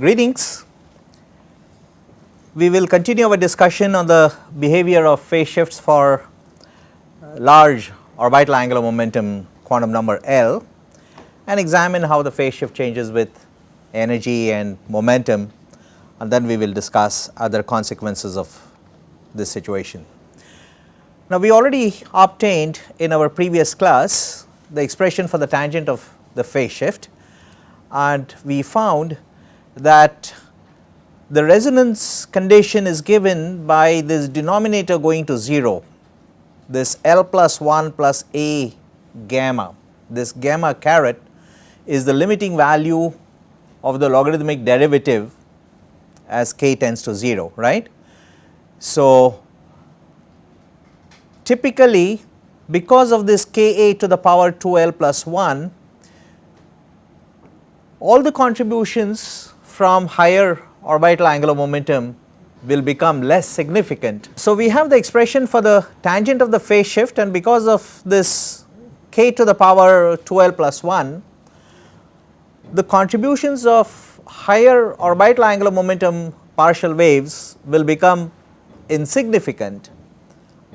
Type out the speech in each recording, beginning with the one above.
Greetings. We will continue our discussion on the behavior of phase shifts for uh, large orbital angular momentum quantum number L and examine how the phase shift changes with energy and momentum and then we will discuss other consequences of this situation. Now we already obtained in our previous class the expression for the tangent of the phase shift and we found that the resonance condition is given by this denominator going to 0, this L plus 1 plus A gamma, this gamma caret is the limiting value of the logarithmic derivative as k tends to 0, right. So, typically because of this k a to the power 2 L plus 1, all the contributions from higher orbital angular momentum will become less significant. So, we have the expression for the tangent of the phase shift and because of this k to the power 12 plus 1, the contributions of higher orbital angular momentum partial waves will become insignificant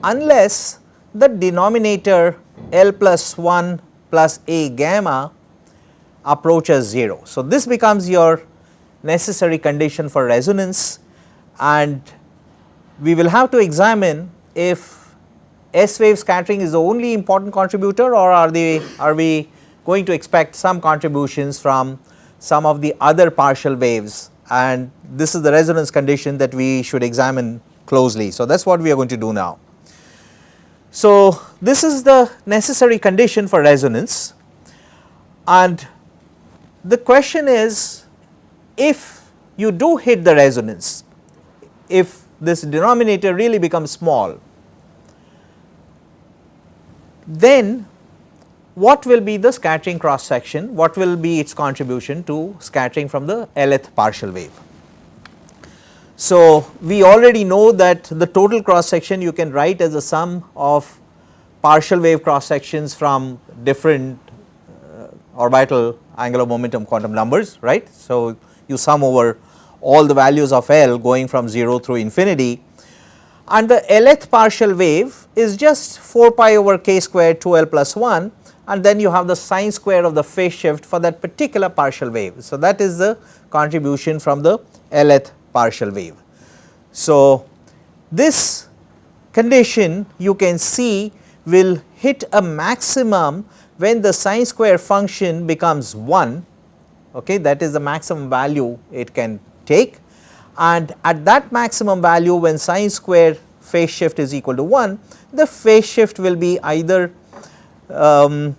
unless the denominator L plus 1 plus A gamma approaches 0. So, this becomes your necessary condition for resonance and we will have to examine if S wave scattering is the only important contributor or are they are we going to expect some contributions from some of the other partial waves and this is the resonance condition that we should examine closely. So, that is what we are going to do now. So, this is the necessary condition for resonance and the question is if you do hit the resonance, if this denominator really becomes small, then what will be the scattering cross section, what will be its contribution to scattering from the Lth partial wave. So, we already know that the total cross section you can write as a sum of partial wave cross sections from different uh, orbital angular momentum quantum numbers right. So, you sum over all the values of L going from 0 through infinity and the Lth partial wave is just 4 pi over k square 2 L plus 1 and then you have the sine square of the phase shift for that particular partial wave. So, that is the contribution from the Lth partial wave. So, this condition you can see will hit a maximum when the sine square function becomes 1 okay, that is the maximum value it can take and at that maximum value when sine square phase shift is equal to 1 the phase shift will be either um,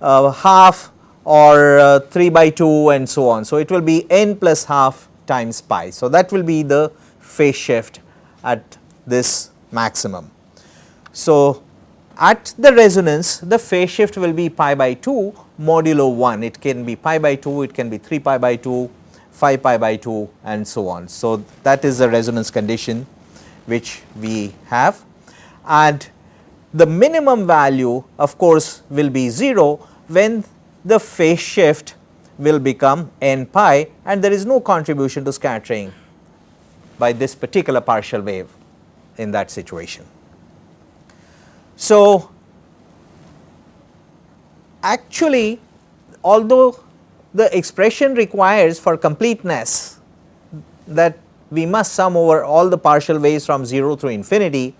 uh, half or uh, 3 by 2 and so on. So, it will be n plus half times pi. So, that will be the phase shift at this maximum. So, at the resonance the phase shift will be pi by 2 modulo 1 it can be pi by 2 it can be 3 pi by 2 5 pi by 2 and so on. So, that is the resonance condition which we have and the minimum value of course will be 0 when the phase shift will become n pi and there is no contribution to scattering by this particular partial wave in that situation. So, actually although the expression requires for completeness that we must sum over all the partial waves from 0 through infinity,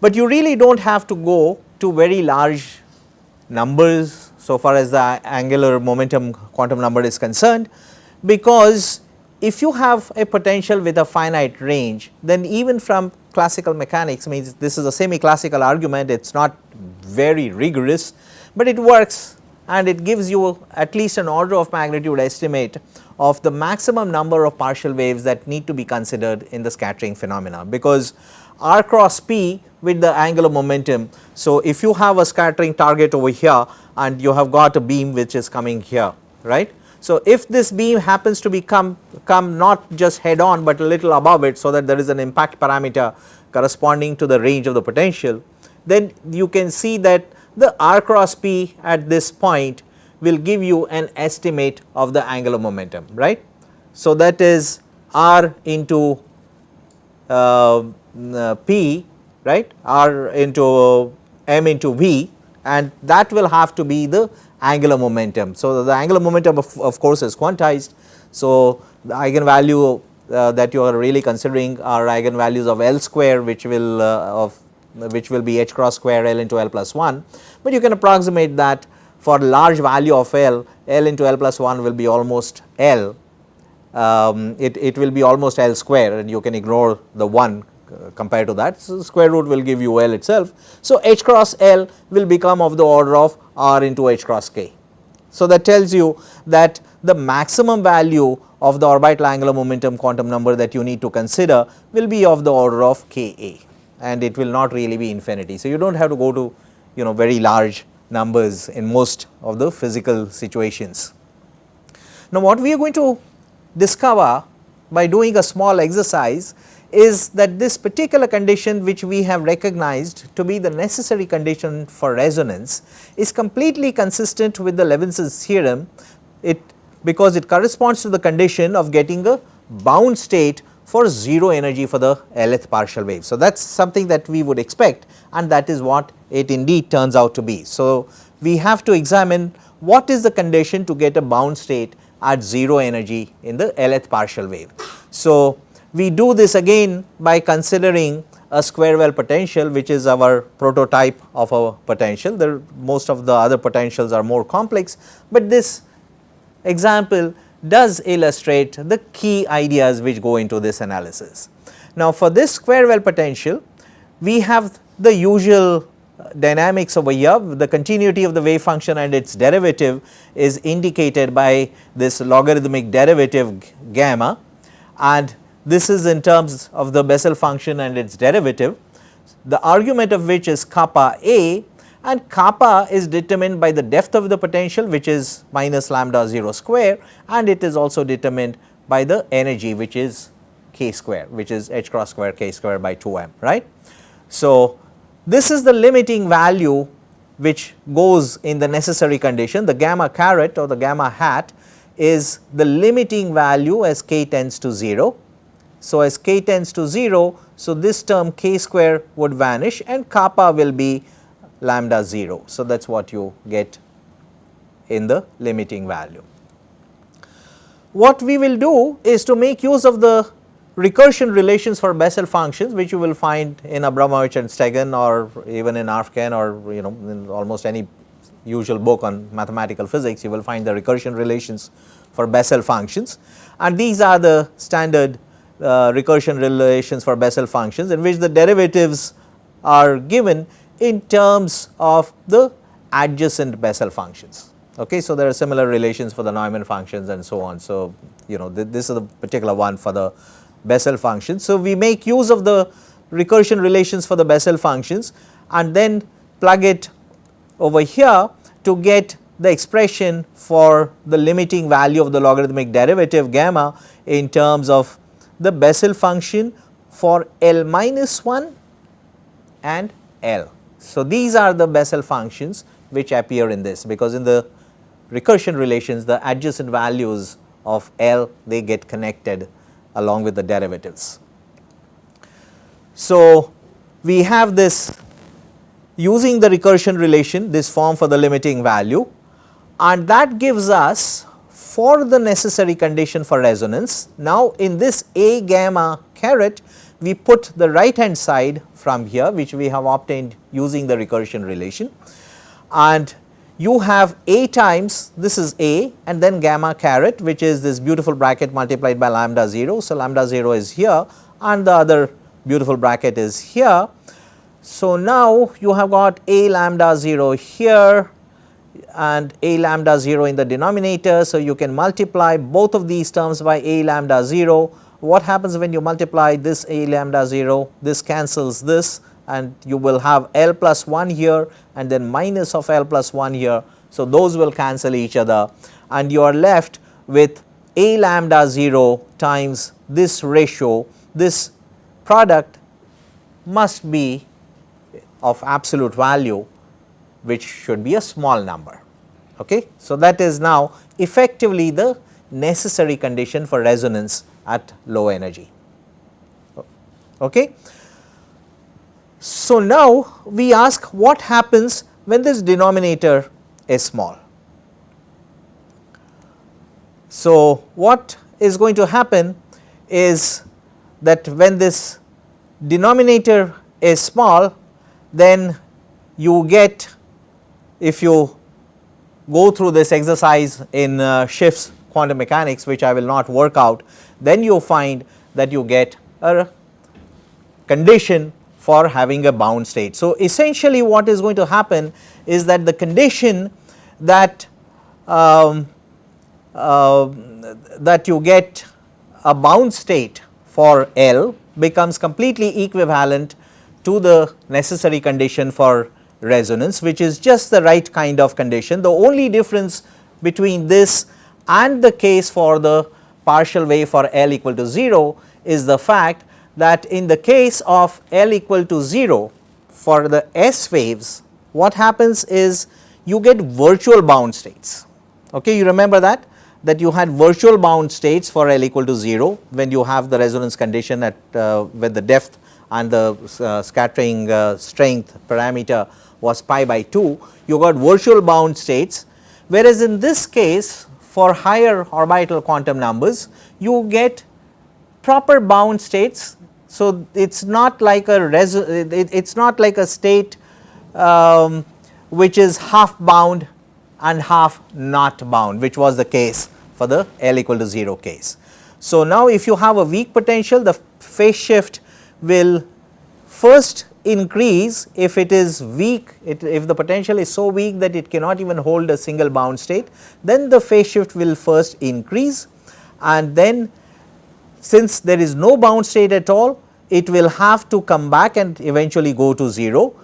but you really do not have to go to very large numbers so far as the angular momentum quantum number is concerned because if you have a potential with a finite range then even from classical mechanics means this is a semi classical argument it is not very rigorous, but it works and it gives you at least an order of magnitude estimate of the maximum number of partial waves that need to be considered in the scattering phenomena because r cross p with the angular momentum. So, if you have a scattering target over here and you have got a beam which is coming here right. So, if this beam happens to be come, come not just head on, but a little above it so that there is an impact parameter corresponding to the range of the potential, then you can see that the r cross p at this point will give you an estimate of the angular momentum right. So, that is r into uh, uh, p right r into m into v and that will have to be the angular momentum. So, the angular momentum of, of course is quantized. So, the eigenvalue uh, that you are really considering are eigenvalues of L square which will uh, of which will be h cross square L into L plus 1, but you can approximate that for large value of L, L into L plus 1 will be almost L, um, it, it will be almost L square and you can ignore the 1 uh, Uh, compared to that. So, square root will give you L itself. So, h cross L will become of the order of R into h cross k. So, that tells you that the maximum value of the orbital angular momentum quantum number that you need to consider will be of the order of k a and it will not really be infinity. So, you do not have to go to you know very large numbers in most of the physical situations. Now, what we are going to discover by doing a small exercise is that this particular condition which we have recognized to be the necessary condition for resonance is completely consistent with the Levinson's theorem it because it corresponds to the condition of getting a bound state for 0 energy for the Lth partial wave. So, that is something that we would expect and that is what it indeed turns out to be. So, we have to examine what is the condition to get a bound state at 0 energy in the Lth partial wave. So, we do this again by considering a square well potential which is our prototype of a potential. There most of the other potentials are more complex, but this example does illustrate the key ideas which go into this analysis. Now, for this square well potential we have the usual uh, dynamics over here the continuity of the wave function and its derivative is indicated by this logarithmic derivative gamma and this is in terms of the Bessel function and its derivative the argument of which is kappa a and kappa is determined by the depth of the potential which is minus lambda 0 square and it is also determined by the energy which is k square which is h cross square k square by 2 m right. So, this is the limiting value which goes in the necessary condition the gamma caret or the gamma hat is the limiting value as k tends to 0. So, as k tends to 0, so this term k square would vanish and kappa will be lambda 0. So, that is what you get in the limiting value. What we will do is to make use of the recursion relations for Bessel functions which you will find in Abramowitz and Stegun or even in Arfken or you know in almost any usual book on mathematical physics you will find the recursion relations for Bessel functions and these are the standard uh, recursion relations for Bessel functions in which the derivatives are given in terms of the adjacent Bessel functions. Okay. So, there are similar relations for the Neumann functions and so on. So, you know th this is the particular one for the Bessel functions. So, we make use of the recursion relations for the Bessel functions and then plug it over here to get the expression for the limiting value of the logarithmic derivative gamma in terms of the Bessel function for L minus 1 and L. So, these are the Bessel functions which appear in this because in the recursion relations the adjacent values of L they get connected along with the derivatives. So, we have this using the recursion relation this form for the limiting value and that gives us for the necessary condition for resonance. Now, in this A gamma caret we put the right hand side from here which we have obtained using the recursion relation and you have A times this is A and then gamma caret which is this beautiful bracket multiplied by lambda 0. So, lambda 0 is here and the other beautiful bracket is here. So, now you have got A lambda 0 here and A lambda 0 in the denominator. So, you can multiply both of these terms by A lambda 0 what happens when you multiply this A lambda 0, this cancels this and you will have L plus 1 here and then minus of L plus 1 here. So, those will cancel each other. And you are left with A lambda 0 times this ratio, this product must be of absolute value which should be a small number. Okay. So, that is now effectively the necessary condition for resonance at low energy. Okay. So, now we ask what happens when this denominator is small. So, what is going to happen is that when this denominator is small then you get if you go through this exercise in uh, Schiff's quantum mechanics which I will not work out then you find that you get a condition for having a bound state. So, essentially what is going to happen is that the condition that um, uh, that you get a bound state for L becomes completely equivalent to the necessary condition for resonance which is just the right kind of condition. The only difference between this and the case for the partial wave for L equal to 0 is the fact that in the case of L equal to 0 for the S waves what happens is you get virtual bound states. Okay, you remember that that you had virtual bound states for L equal to 0 when you have the resonance condition at uh, when the depth and the uh, scattering uh, strength parameter was pi by 2 you got virtual bound states whereas in this case for higher orbital quantum numbers you get proper bound states. So, it is not like a it is not like a state um, which is half bound and half not bound which was the case for the L equal to 0 case. So, now if you have a weak potential the phase shift will first increase if it is weak it, if the potential is so weak that it cannot even hold a single bound state then the phase shift will first increase and then since there is no bound state at all it will have to come back and eventually go to 0,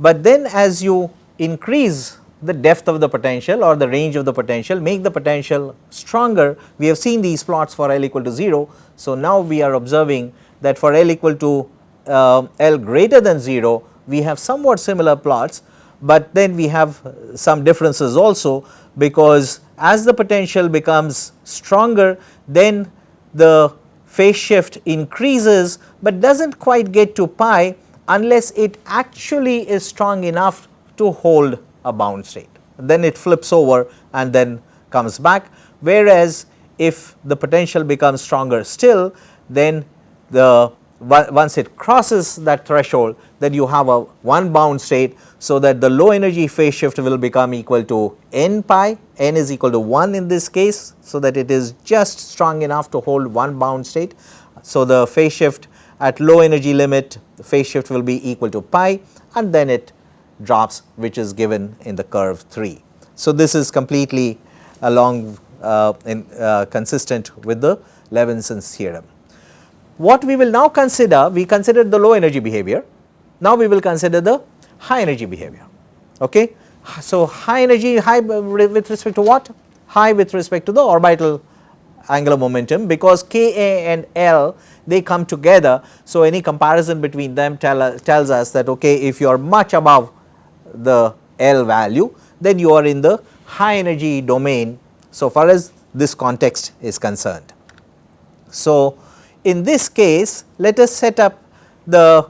but then as you increase the depth of the potential or the range of the potential make the potential stronger we have seen these plots for L equal to 0. So, now we are observing that for L equal to uh, L greater than 0 we have somewhat similar plots, but then we have some differences also because as the potential becomes stronger then the phase shift increases, but does not quite get to pi unless it actually is strong enough to hold a bound state. Then it flips over and then comes back whereas if the potential becomes stronger still then the once it crosses that threshold then you have a one bound state so that the low energy phase shift will become equal to n pi, n is equal to 1 in this case so that it is just strong enough to hold one bound state. So, the phase shift at low energy limit the phase shift will be equal to pi and then it drops which is given in the curve 3. So, this is completely along uh, in, uh, consistent with the Levinson's theorem. What we will now consider, we considered the low energy behavior, now we will consider the high energy behavior. Okay? So, high energy high with respect to what? High with respect to the orbital angular momentum because Ka and L they come together. So, any comparison between them tell, tells us that okay, if you are much above the L value then you are in the high energy domain so far as this context is concerned. So, in this case let us set up the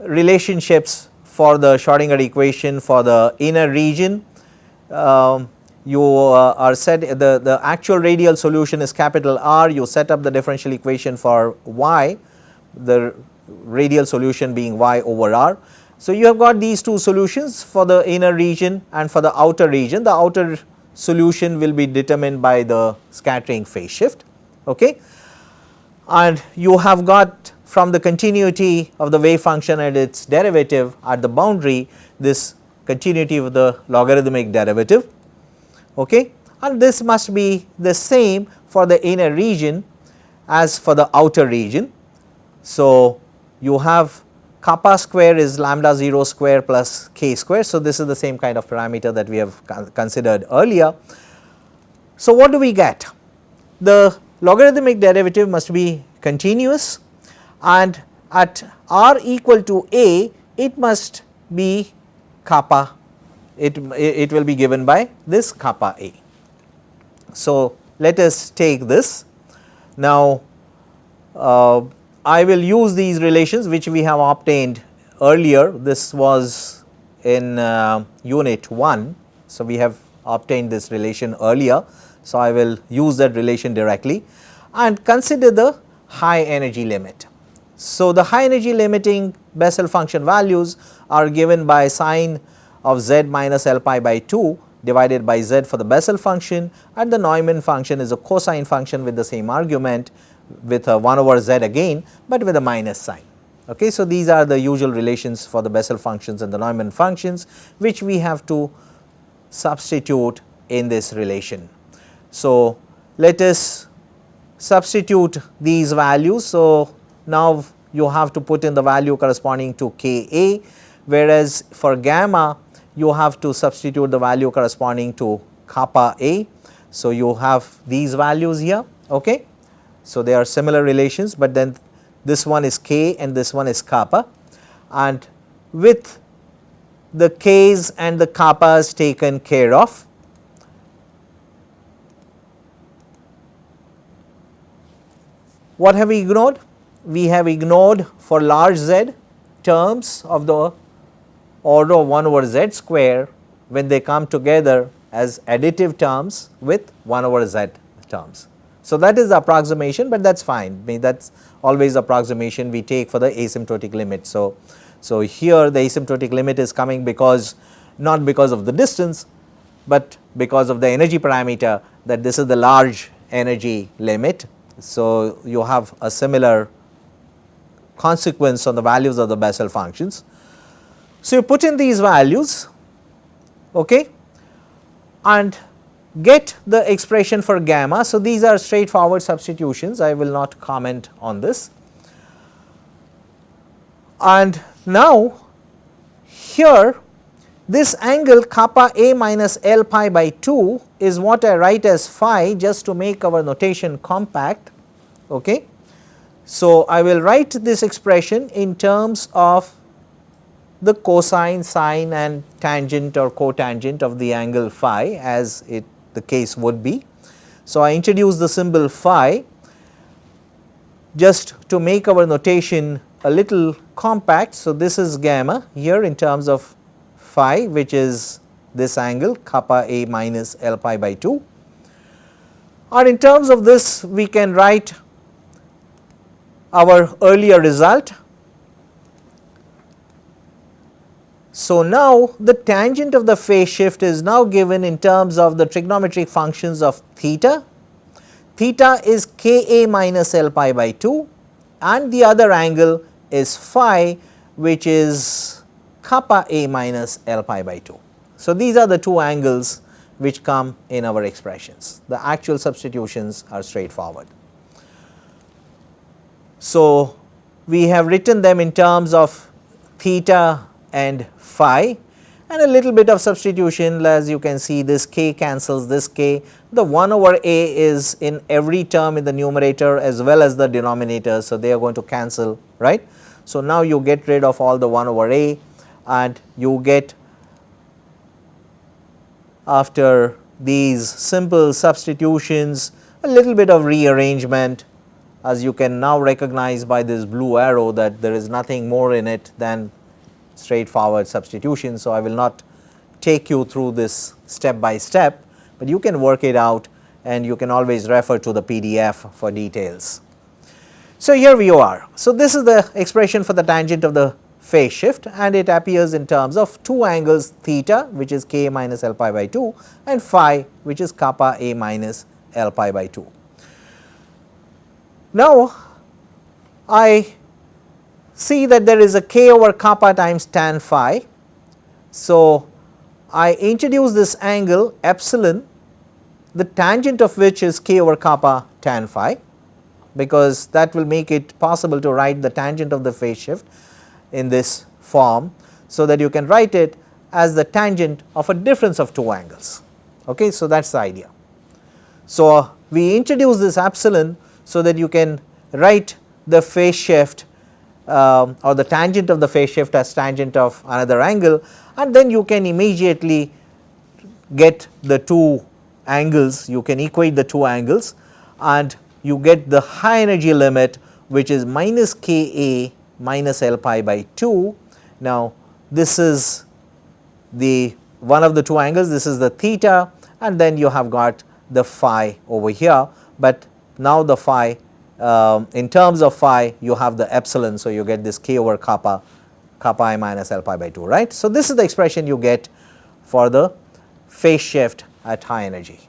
relationships for the Schrodinger equation for the inner region. Um, you uh, are set the, the actual radial solution is capital R you set up the differential equation for y the radial solution being y over r. So, you have got these two solutions for the inner region and for the outer region the outer solution will be determined by the scattering phase shift. Okay and you have got from the continuity of the wave function and its derivative at the boundary this continuity of the logarithmic derivative okay and this must be the same for the inner region as for the outer region. So, you have kappa square is lambda 0 square plus k square. So, this is the same kind of parameter that we have considered earlier. So, what do we get? The logarithmic derivative must be continuous and at r equal to a it must be kappa it, it will be given by this kappa a. So, let us take this. Now, uh, I will use these relations which we have obtained earlier this was in uh, unit 1. So, we have obtained this relation earlier. So, I will use that relation directly and consider the high energy limit. So, the high energy limiting Bessel function values are given by sine of z minus L pi by 2 divided by z for the Bessel function and the Neumann function is a cosine function with the same argument with a 1 over z again, but with a minus sign. Okay. So, these are the usual relations for the Bessel functions and the Neumann functions which we have to substitute in this relation. So, let us substitute these values. So, now you have to put in the value corresponding to K A whereas for gamma you have to substitute the value corresponding to kappa A. So, you have these values here. Okay. So, they are similar relations, but then this one is k and this one is kappa and with the k's and the kappas taken care of. What have we ignored? We have ignored for large z terms of the order of 1 over z square when they come together as additive terms with 1 over z terms. So, that is the approximation, but that is fine I mean that is always approximation we take for the asymptotic limit. So, so here the asymptotic limit is coming because not because of the distance, but because of the energy parameter that this is the large energy limit. So, you have a similar consequence on the values of the Bessel functions. So, you put in these values okay, and get the expression for gamma. So, these are straightforward substitutions I will not comment on this. And now here this angle kappa a minus L pi by 2 is what I write as phi just to make our notation compact. Okay. So, I will write this expression in terms of the cosine, sine and tangent or cotangent of the angle phi as it the case would be. So, I introduce the symbol phi just to make our notation a little compact. So, this is gamma here in terms of phi which is this angle kappa a minus L pi by 2 or in terms of this we can write our earlier result So, now the tangent of the phase shift is now given in terms of the trigonometric functions of theta. Theta is K A minus L pi by 2 and the other angle is phi which is kappa A minus L pi by 2. So, these are the two angles which come in our expressions. The actual substitutions are straightforward. So, we have written them in terms of theta and phi and a little bit of substitution as you can see this k cancels this k. The 1 over a is in every term in the numerator as well as the denominator. So, they are going to cancel right. So, now you get rid of all the 1 over a and you get after these simple substitutions a little bit of rearrangement as you can now recognize by this blue arrow that there is nothing more in it than straightforward substitution. So, I will not take you through this step by step, but you can work it out and you can always refer to the PDF for details. So, here we are. So, this is the expression for the tangent of the phase shift and it appears in terms of two angles theta which is k minus l pi by 2 and phi which is kappa a minus l pi by 2. Now, I see that there is a k over kappa times tan phi. So, I introduce this angle epsilon the tangent of which is k over kappa tan phi because that will make it possible to write the tangent of the phase shift in this form. So, that you can write it as the tangent of a difference of two angles. Okay, so, that is the idea. So, we introduce this epsilon so that you can write the phase shift um, or the tangent of the phase shift as tangent of another angle and then you can immediately get the two angles you can equate the two angles and you get the high energy limit which is minus K A minus L pi by 2. Now, this is the one of the two angles this is the theta and then you have got the phi over here, but now the phi um, in terms of phi you have the epsilon. So, you get this k over kappa kappa i minus L pi by 2 right. So, this is the expression you get for the phase shift at high energy.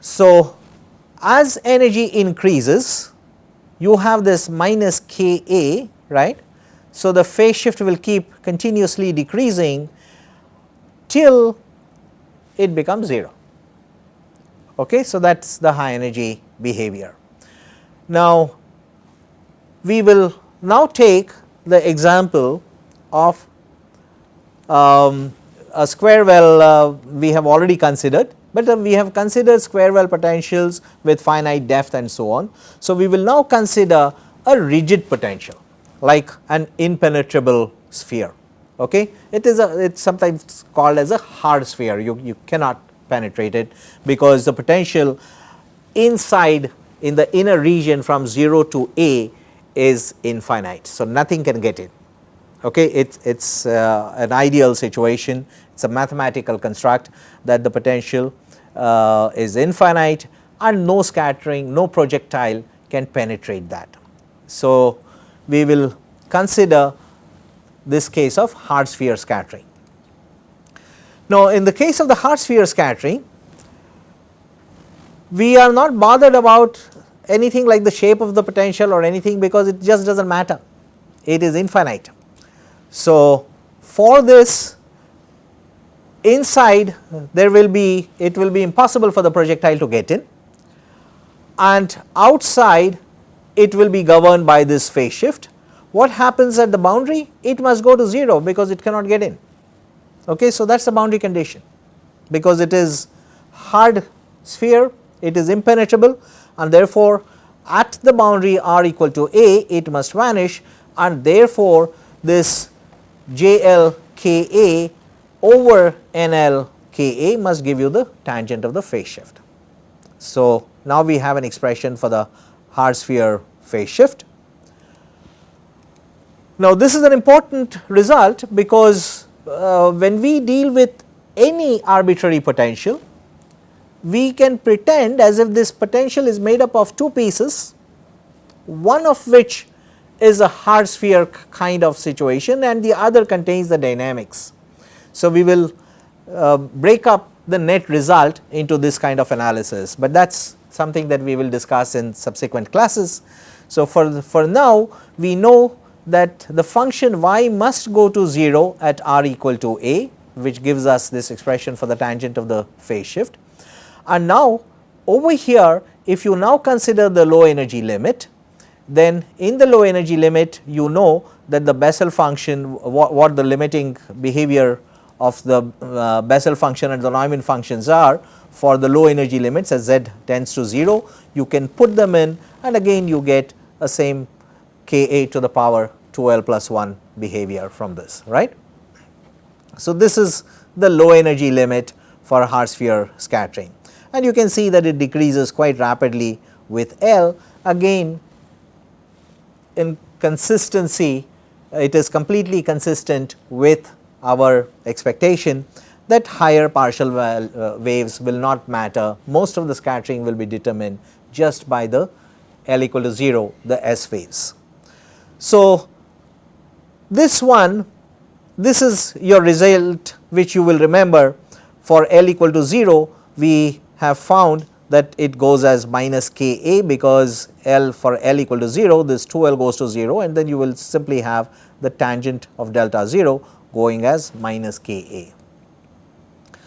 So, as energy increases you have this minus K A right. So, the phase shift will keep continuously decreasing till it becomes 0. Okay. So, that is the high energy behavior. Now, we will now take the example of um, a square well uh, we have already considered, but we have considered square well potentials with finite depth and so on. So, we will now consider a rigid potential like an impenetrable sphere. Okay. It is a it is sometimes called as a hard sphere you, you cannot penetrate it because the potential inside in the inner region from 0 to A is infinite. So, nothing can get in okay it is uh, an ideal situation it is a mathematical construct that the potential uh, is infinite and no scattering no projectile can penetrate that. So, we will consider this case of hard sphere scattering. Now, in the case of the hard sphere scattering we are not bothered about anything like the shape of the potential or anything because it just does not matter it is infinite. So, for this inside there will be it will be impossible for the projectile to get in and outside it will be governed by this phase shift. What happens at the boundary? It must go to 0 because it cannot get in. Okay, so that is the boundary condition because it is hard sphere, it is impenetrable and therefore at the boundary r equal to a it must vanish and therefore this J L K A over N L K A must give you the tangent of the phase shift. So, now we have an expression for the hard sphere phase shift. Now, this is an important result because uh, when we deal with any arbitrary potential, we can pretend as if this potential is made up of two pieces, one of which is a hard sphere kind of situation and the other contains the dynamics. So, we will uh, break up the net result into this kind of analysis, but that is something that we will discuss in subsequent classes. So, for, for now we know that the function y must go to 0 at r equal to a which gives us this expression for the tangent of the phase shift. And now over here if you now consider the low energy limit then in the low energy limit you know that the Bessel function what, what the limiting behavior of the uh, Bessel function and the Neumann functions are for the low energy limits as z tends to 0 you can put them in and again you get a same k a to the power 2l plus 1 behavior from this right. So, this is the low energy limit for hard sphere scattering. And you can see that it decreases quite rapidly with L. Again in consistency it is completely consistent with our expectation that higher partial uh, waves will not matter most of the scattering will be determined just by the L equal to 0 the S waves. So, this one this is your result which you will remember for L equal to 0 we have found that it goes as minus k a because L for L equal to 0 this 2 L goes to 0 and then you will simply have the tangent of delta 0 going as minus k a.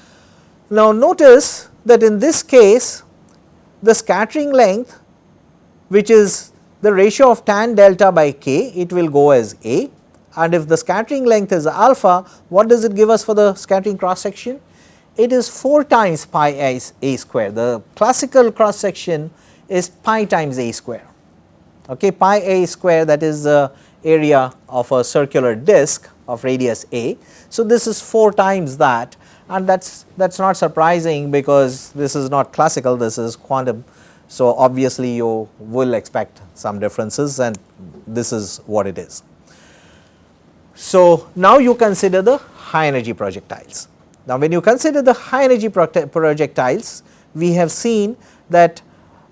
Now notice that in this case the scattering length which is the ratio of tan delta by k it will go as a and if the scattering length is alpha what does it give us for the scattering cross section? it is 4 times pi a, a square. The classical cross section is pi times a square. Okay, pi a square that is the area of a circular disc of radius a. So, this is 4 times that and that is that is not surprising because this is not classical this is quantum. So, obviously you will expect some differences and this is what it is. So, now you consider the high energy projectiles. Now, when you consider the high energy projectiles we have seen that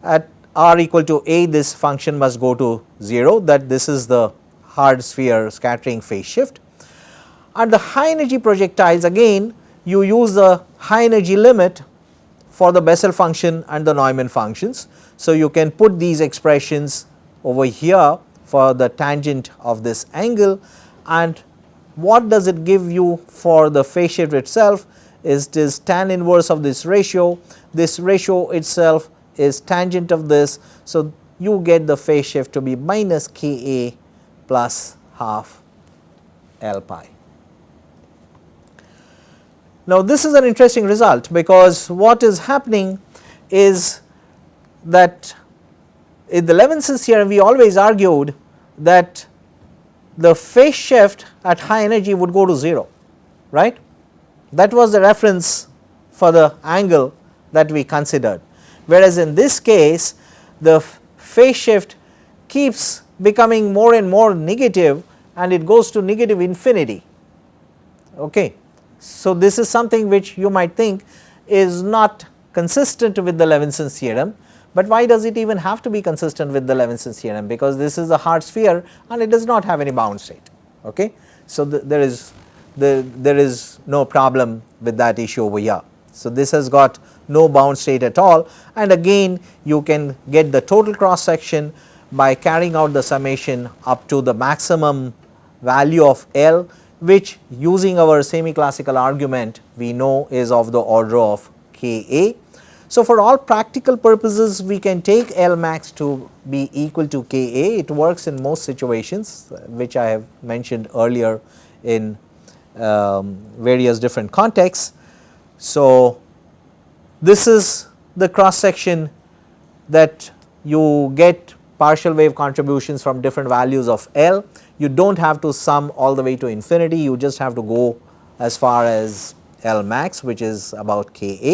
at r equal to a this function must go to 0 that this is the hard sphere scattering phase shift. And the high energy projectiles again you use the high energy limit for the Bessel function and the Neumann functions. So, you can put these expressions over here for the tangent of this angle and what does it give you for the phase shift itself is this tan inverse of this ratio, this ratio itself is tangent of this. So, you get the phase shift to be minus K A plus half L pi. Now, this is an interesting result because what is happening is that in the Levinson's theorem we always argued that the phase shift at high energy would go to 0 right. That was the reference for the angle that we considered whereas in this case the phase shift keeps becoming more and more negative and it goes to negative infinity. Okay. So, this is something which you might think is not consistent with the Levinson's theorem, but why does it even have to be consistent with the Levinson's theorem because this is a hard sphere and it does not have any bound state. Okay. So, the, there is the, there is no problem with that issue over here. So, this has got no bound state at all and again you can get the total cross section by carrying out the summation up to the maximum value of L which using our semi classical argument we know is of the order of K A. So, for all practical purposes we can take L max to be equal to K A, it works in most situations which I have mentioned earlier in um, various different contexts. So, this is the cross section that you get partial wave contributions from different values of L. You do not have to sum all the way to infinity, you just have to go as far as L max which is about K A.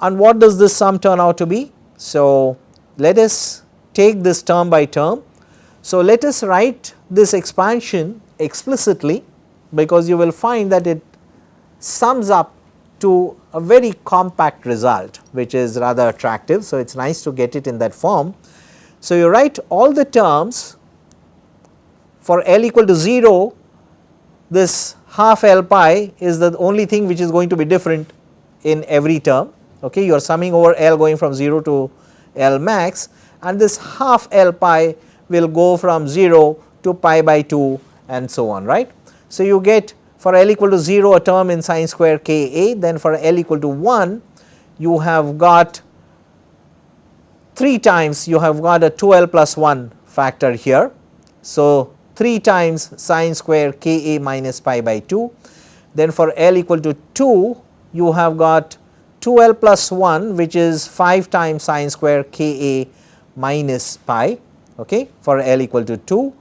And what does this sum turn out to be? So, let us take this term by term. So, let us write this expansion explicitly because you will find that it sums up to a very compact result which is rather attractive. So, it is nice to get it in that form. So, you write all the terms for L equal to 0 this half L pi is the only thing which is going to be different in every term okay you are summing over L going from 0 to L max and this half L pi will go from 0 to pi by 2 and so on right. So, you get for L equal to 0 a term in sine square k a then for L equal to 1 you have got 3 times you have got a 2L plus 1 factor here. So, 3 times sine square k a minus pi by 2 then for L equal to 2 you have got 2L plus 1 which is 5 times sine square k a minus pi okay, for L equal to 2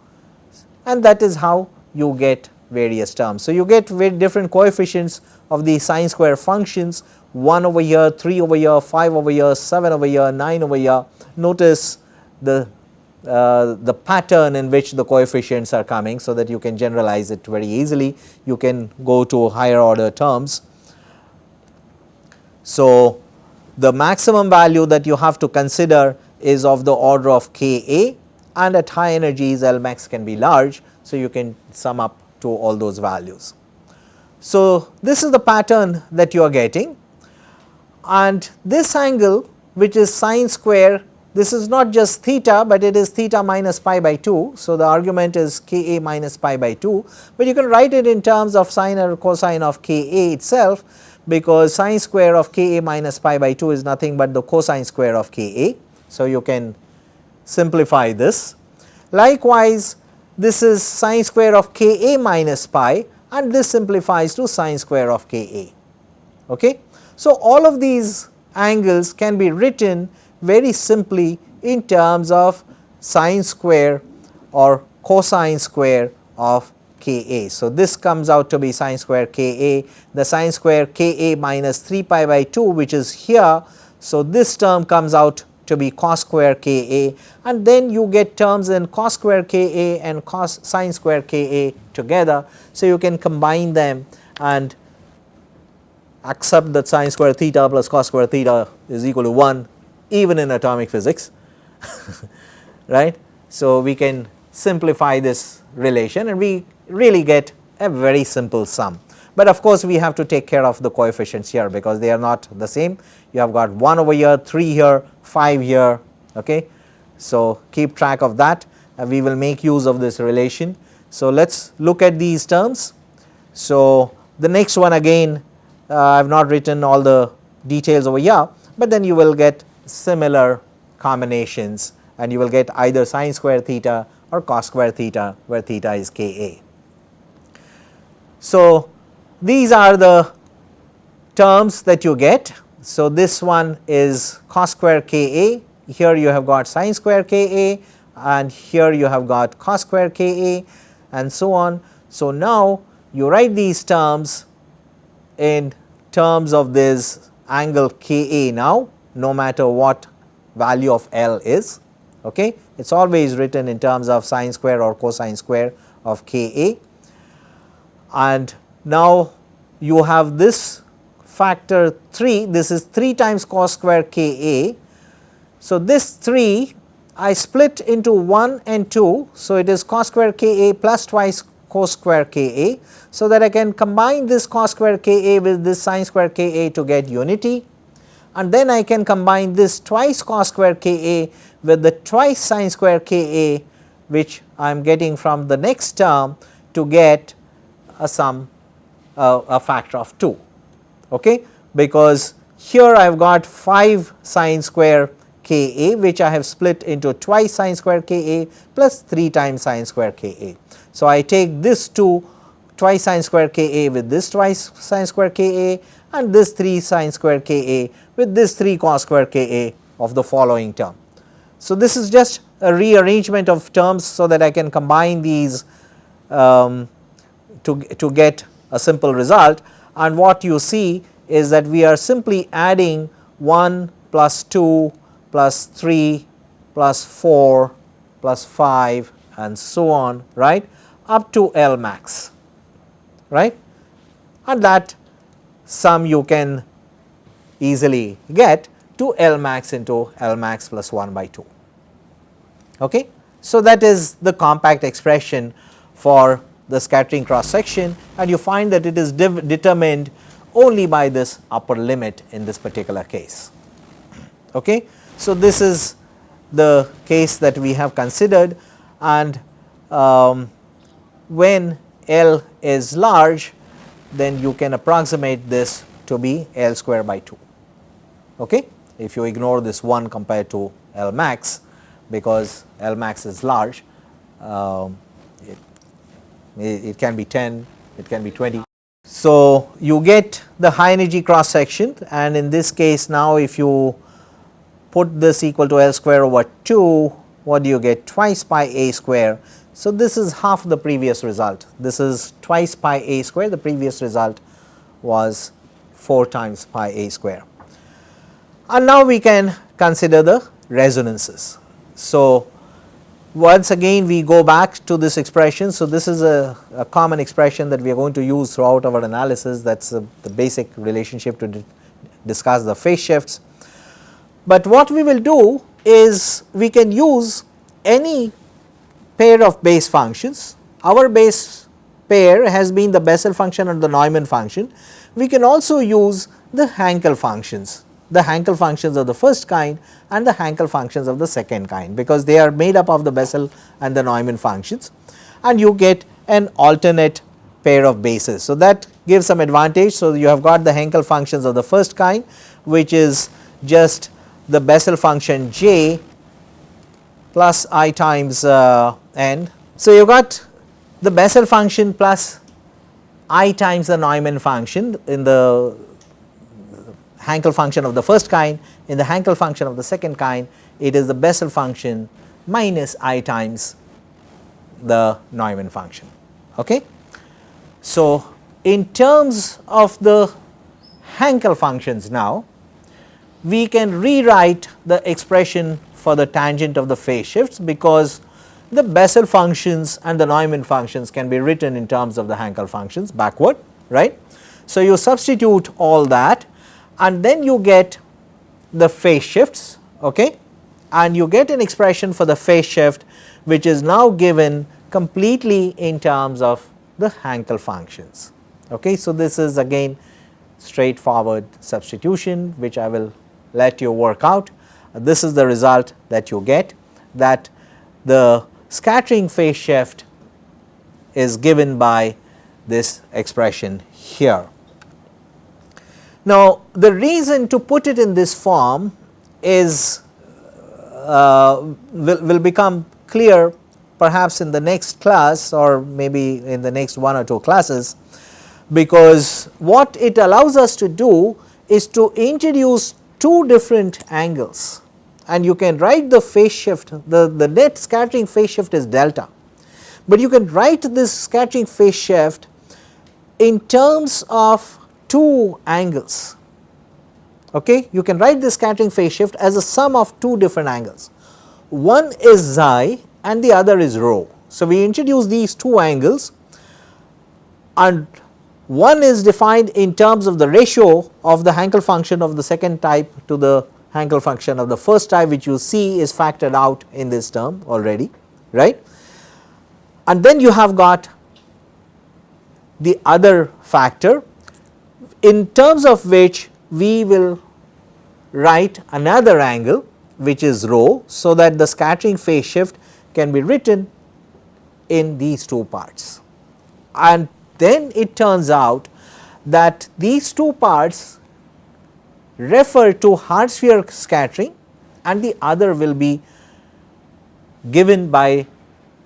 and that is how you get various terms. So, you get very different coefficients of the sine square functions 1 over here, 3 over here, 5 over here, 7 over here, 9 over here. Notice the uh, the pattern in which the coefficients are coming so that you can generalize it very easily. You can go to higher order terms. So, the maximum value that you have to consider is of the order of K A and at high energies L max can be large. So, you can sum up to all those values. So, this is the pattern that you are getting and this angle which is sine square this is not just theta, but it is theta minus pi by 2. So, the argument is k a minus pi by 2, but you can write it in terms of sine or cosine of k a itself because sine square of k a minus pi by 2 is nothing but the cosine square of k a. So, you can simplify this. Likewise, this is sine square of k a minus pi and this simplifies to sine square of k a. Okay? So, all of these angles can be written very simply in terms of sine square or cosine square of Ka. So, this comes out to be sine square Ka, the sine square Ka minus 3 pi by 2 which is here. So, this term comes out to be cos square Ka and then you get terms in cos square Ka and cos sine square Ka together. So, you can combine them and accept that sine square theta plus cos square theta is equal to 1 even in atomic physics right. So, we can simplify this relation and we really get a very simple sum. But of course, we have to take care of the coefficients here because they are not the same. You have got 1 over here, 3 here, 5 here. Okay. So, keep track of that and we will make use of this relation. So, let us look at these terms. So, the next one again Uh, I have not written all the details over here, but then you will get similar combinations and you will get either sine square theta or cos square theta where theta is Ka. So, these are the terms that you get. So, this one is cos square Ka, here you have got sine square Ka and here you have got cos square Ka and so on. So, now you write these terms in terms of this angle Ka now no matter what value of L is okay. It is always written in terms of sine square or cosine square of Ka and now you have this factor 3 this is 3 times cos square Ka. So, this 3 I split into 1 and 2. So, it is cos square Ka plus twice cos square Ka. So, that I can combine this cos square Ka with this sine square Ka to get unity. And then I can combine this twice cos square Ka with the twice sine square Ka which I am getting from the next term to get a sum uh, a factor of 2 okay? Because here I have got 5 sine square Ka which I have split into twice sine square Ka plus 3 times sine square Ka. So, I take this 2 twice sine square Ka with this twice sine square Ka and this 3 sine square Ka with this 3 cos square Ka of the following term. So, this is just a rearrangement of terms so that I can combine these um, to, to get a simple result and what you see is that we are simply adding 1 plus 2 plus 3 plus 4 plus 5 and so on right up to L max right and that sum you can easily get to L max into L max plus 1 by 2. Okay. So, that is the compact expression for the scattering cross section and you find that it is determined only by this upper limit in this particular case. Okay. So, this is the case that we have considered and um, when L is large then you can approximate this to be L square by 2. Okay? If you ignore this 1 compared to L max because L max is large, um, it, it can be 10, it can be 20. So, you get the high energy cross section and in this case now if you put this equal to L square over 2, what do you get? Twice pi a square. So, this is half the previous result. This is twice pi a square, the previous result was 4 times pi a square. And now we can consider the resonances. So, once again we go back to this expression. So, this is a, a common expression that we are going to use throughout our analysis that is the basic relationship to discuss the phase shifts. But what we will do is we can use any pair of base functions. Our base pair has been the Bessel function and the Neumann function. We can also use the Hankel functions, the Hankel functions of the first kind and the Hankel functions of the second kind because they are made up of the Bessel and the Neumann functions and you get an alternate pair of bases. So, that gives some advantage. So, you have got the Hankel functions of the first kind which is just the Bessel function j plus i times uh, n. So, you got the Bessel function plus i times the Neumann function in the Hankel function of the first kind, in the Hankel function of the second kind it is the Bessel function minus i times the Neumann function. Okay? So, in terms of the Hankel functions now, we can rewrite the expression for the tangent of the phase shifts because the Bessel functions and the Neumann functions can be written in terms of the Hankel functions backward right. So, you substitute all that and then you get the phase shifts okay and you get an expression for the phase shift which is now given completely in terms of the Hankel functions. Okay. So, this is again straightforward substitution which I will let you work out. This is the result that you get that the scattering phase shift is given by this expression here. Now, the reason to put it in this form is uh, will, will become clear perhaps in the next class or maybe in the next one or two classes because what it allows us to do is to introduce two different angles and you can write the phase shift the, the net scattering phase shift is delta, but you can write this scattering phase shift in terms of two angles. Okay? You can write the scattering phase shift as a sum of two different angles. One is xi and the other is rho. So, we introduce these two angles and one is defined in terms of the ratio of the Hankel function of the second type to the Hankel function of the first type which you see is factored out in this term already right. And then you have got the other factor in terms of which we will write another angle which is rho. So, that the scattering phase shift can be written in these two parts and then it turns out that these two parts refer to hard sphere scattering and the other will be given by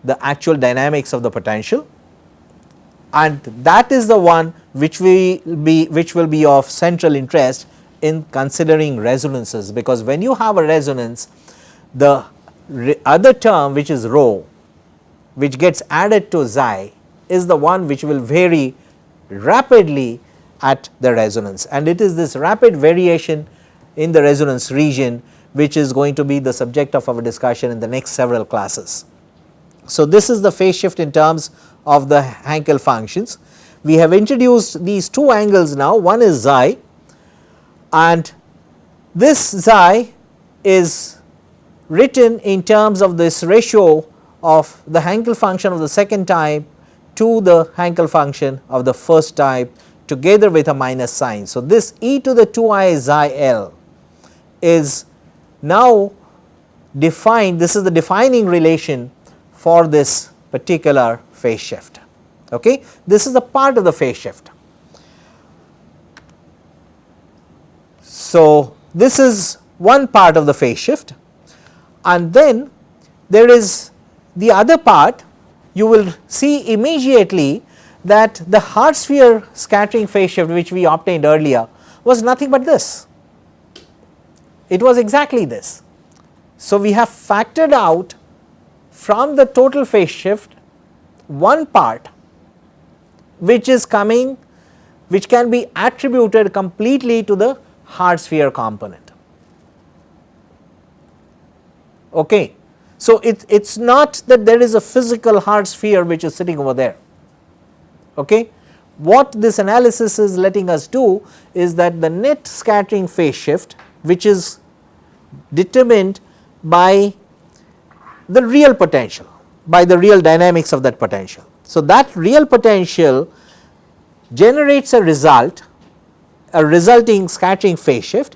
the actual dynamics of the potential. And that is the one which we be which will be of central interest in considering resonances because when you have a resonance the other term which is rho which gets added to xi is the one which will vary rapidly at the resonance and it is this rapid variation in the resonance region which is going to be the subject of our discussion in the next several classes. So, this is the phase shift in terms of the Hankel functions. We have introduced these two angles now one is xi and this xi is written in terms of this ratio of the Hankel function of the second type to the Hankel function of the first type together with a minus sign. So, this e to the 2i xi l is now defined this is the defining relation for this particular phase shift. Okay. This is a part of the phase shift. So, this is one part of the phase shift and then there is the other part you will see immediately that the hard sphere scattering phase shift which we obtained earlier was nothing but this. It was exactly this. So, we have factored out from the total phase shift one part which is coming which can be attributed completely to the hard sphere component. Okay. So, it is not that there is a physical hard sphere which is sitting over there. Okay. What this analysis is letting us do is that the net scattering phase shift which is determined by the real potential by the real dynamics of that potential. So, that real potential generates a result a resulting scattering phase shift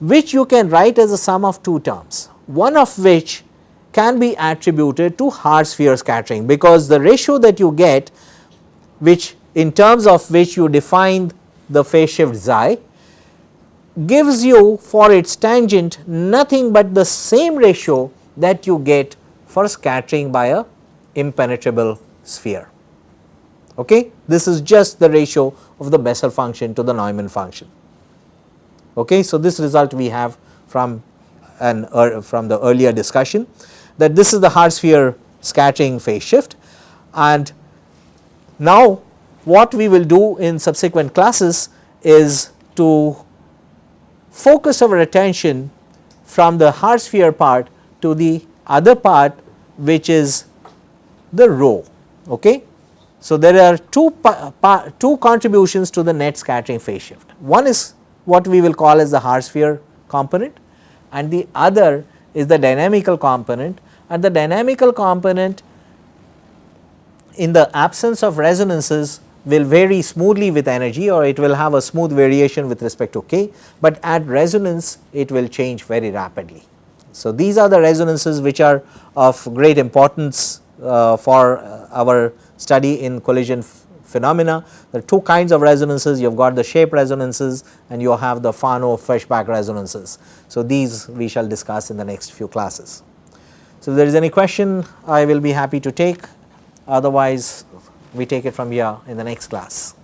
which you can write as a sum of two terms one of which can be attributed to hard sphere scattering because the ratio that you get which in terms of which you define the phase shift xi gives you for its tangent nothing but the same ratio that you get for scattering by a impenetrable sphere. Okay? This is just the ratio of the Bessel function to the Neumann function. Okay? So, this result we have from an uh, from the earlier discussion that this is the hard sphere scattering phase shift and now what we will do in subsequent classes is to focus our attention from the hard sphere part to the other part which is the rho. Okay. So, there are two, two contributions to the net scattering phase shift. One is what we will call as the hard sphere component and the other is the dynamical component and the dynamical component in the absence of resonances will vary smoothly with energy or it will have a smooth variation with respect to k, but at resonance it will change very rapidly. So, these are the resonances which are of great importance uh, for uh, our study in collision phenomena. There are two kinds of resonances, you have got the shape resonances and you have the Fano-Feshbach resonances. So, these we shall discuss in the next few classes. So, if there is any question I will be happy to take otherwise we take it from here in the next class.